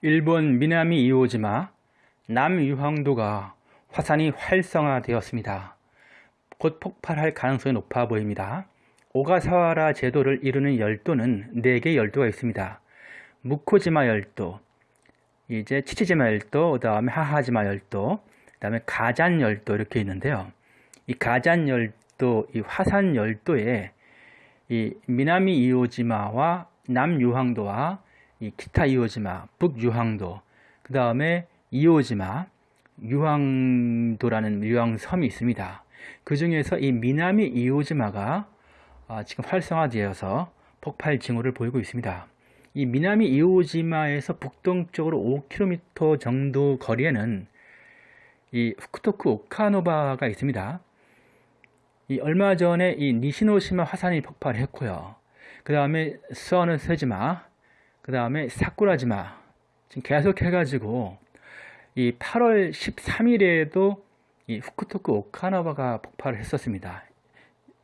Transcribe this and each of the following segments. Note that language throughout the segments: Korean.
일본 미나미 이오지마 남유황도가 화산이 활성화되었습니다. 곧 폭발할 가능성이 높아 보입니다. 오가사와라 제도를 이루는 열도는 4개 열도가 있습니다. 무코지마 열도, 이제 치치지마 열도, 그 다음에 하하지마 열도, 그 다음에 가잔 열도 이렇게 있는데요. 이 가잔 열도, 이 화산 열도에 이 미나미 이오지마와 남유황도와 이 기타 이오지마, 북유황도, 그 다음에 이오지마, 유황도라는 유황섬이 있습니다. 그 중에서 이 미나미 이오지마가 아, 지금 활성화되어서 폭발 징후를 보이고 있습니다. 이 미나미 이오지마에서 북동쪽으로 5km 정도 거리에는 이 후쿠토쿠 오카노바가 있습니다. 이 얼마 전에 이 니시노시마 화산이 폭발했고요. 그 다음에 스와노 세지마, 그 다음에 사쿠라지마 지금 계속 해가지고 이 8월 13일에도 이 후쿠토쿠 오카나바가 폭발을 했었습니다.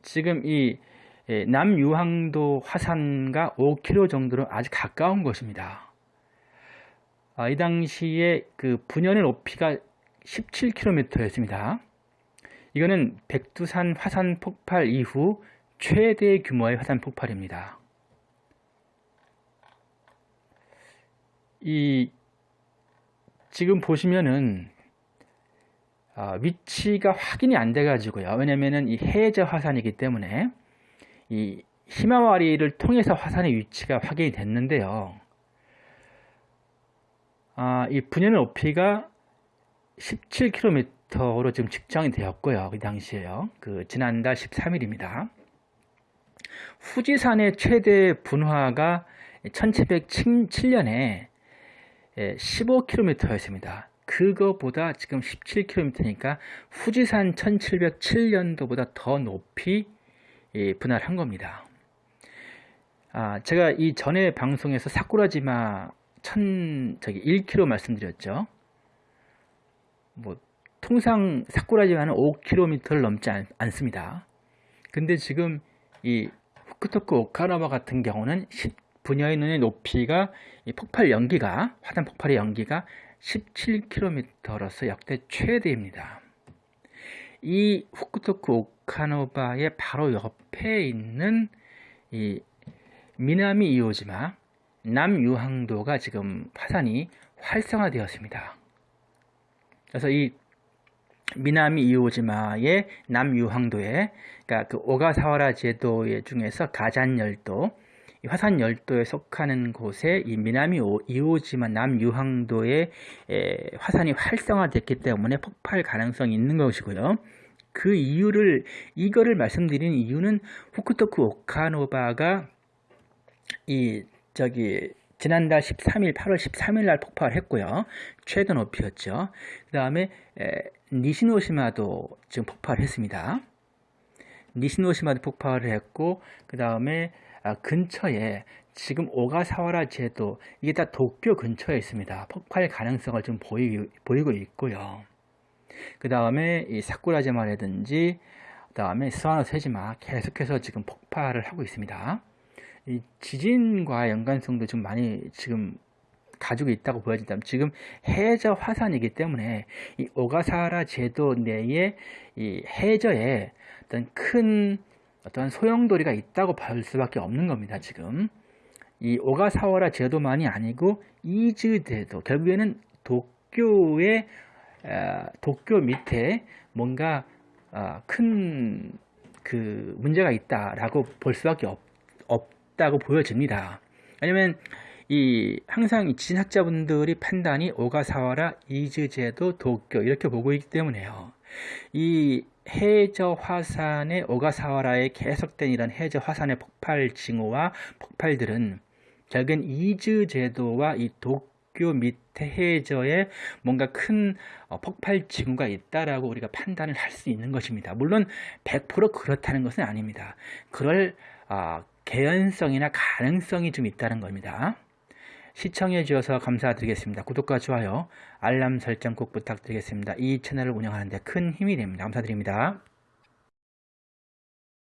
지금 이 예, 남유황도 화산과 5km 정도로 아주 가까운 곳입니다. 아, 이 당시에 그 분연의 높이가 17km였습니다. 이거는 백두산 화산 폭발 이후 최대 규모의 화산 폭발입니다. 이 지금 보시면은 어, 위치가 확인이 안 돼 가지고요. 왜냐면은 이 해저 화산이기 때문에 이 히마와리를 통해서 화산의 위치가 확인이 됐는데요. 아, 이 분연의 높이가 17km로 지금 측정이 되었고요. 그 당시에요. 그 지난달 13일입니다. 후지산의 최대 분화가 1707년에 15km였습니다. 예, 그거보다 지금 17km니까 후지산 1707년도보다 더 높이 예, 분할한 겁니다. 아, 제가 이 전에 방송에서 사쿠라지마 천 저기 1km 말씀드렸죠. 뭐 통상 사쿠라지마는 5km를 넘지 않, 않습니다. 근데 지금 이 후쿠토쿠 오카나바 같은 경우는 분야의 눈의 높이가 폭발 연기가 화산 폭발의 연기가 17km로서 역대 최대입니다. 이 후쿠토쿠 오카노바의 바로 옆에 있는 이 미나미 이오지마 남유항도가 지금 화산이 활성화되었습니다. 그래서 이 미나미 이오지마의 남유항도에 그러니까 그 오가사와라 제도 중에서 가잔열도 화산 열도에 속하는 곳에 이 미나미 이오지마 남유황도에 화산이 활성화됐기 때문에 폭발 가능성이 있는 것이고요. 그 이유를 이거를 말씀드리는 이유는 후쿠토쿠 오카노바가 이 저기 지난달 13일 8월 13일 날 폭발했고요. 최대 높이였죠. 그 다음에 니시노시마도 지금 폭발했습니다. 니시노시마도 폭발을 했고 그 다음에 아, 근처에 지금 오가사와라 제도 이게 다 도쿄 근처에 있습니다. 폭발 가능성을 좀 보이, 보이고 있고요. 그 다음에 이 사쿠라제마라든지 그 다음에 스와노 세지마 계속해서 지금 폭발을 하고 있습니다. 이 지진과 연관성도 좀 많이 지금 가지고 있다고 보여진다면 지금 해저 화산이기 때문에 이 오가사와라 제도 내에 이 해저에 어떤 큰 어떤 소용돌이가 있다고 볼 수밖에 없는 겁니다. 지금 이 오가사와라 제도만이 아니고 이즈 제도 결국에는 도쿄의 도쿄 밑에 뭔가 어, 큰그 문제가 있다라고 볼 수밖에 없, 없다고 보여집니다. 왜냐면 이 항상 이 지진학자분들이 판단이 오가사와라 이즈제도 도쿄 이렇게 보고 있기 때문에요. 이 해저 화산의 오가사와라에 계속된 이런 해저 화산의 폭발 징후와 폭발들은 결국엔 이즈 제도와 이 도쿄 밑에 해저에 뭔가 큰 어, 폭발 징후가 있다라고 우리가 판단을 할 수 있는 것입니다. 물론 100% 그렇다는 것은 아닙니다. 그럴 어, 개연성이나 가능성이 좀 있다는 겁니다. 시청해 주셔서 감사드리겠습니다. 구독과 좋아요, 알람 설정 꼭 부탁드리겠습니다. 이 채널을 운영하는 데 큰 힘이 됩니다. 감사드립니다.